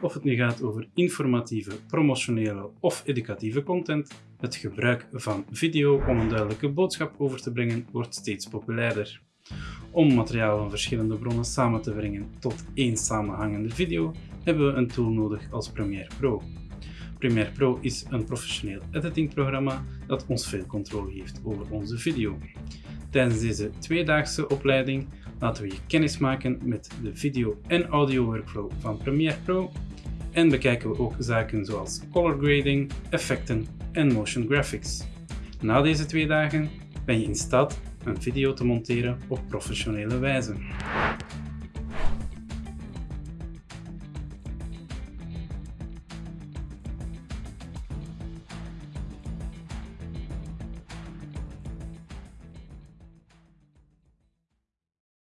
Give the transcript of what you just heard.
Of het nu gaat over informatieve, promotionele of educatieve content, het gebruik van video om een duidelijke boodschap over te brengen wordt steeds populairder. Om materiaal van verschillende bronnen samen te brengen tot één samenhangende video hebben we een tool nodig als Premiere Pro. Premiere Pro is een professioneel editingprogramma dat ons veel controle geeft over onze video. Tijdens deze tweedaagse opleiding laten we je kennis maken met de video- en audio workflow van Premiere Pro en bekijken we ook zaken zoals color grading, effecten en motion graphics. Na deze twee dagen ben je in staat een video te monteren op professionele wijze.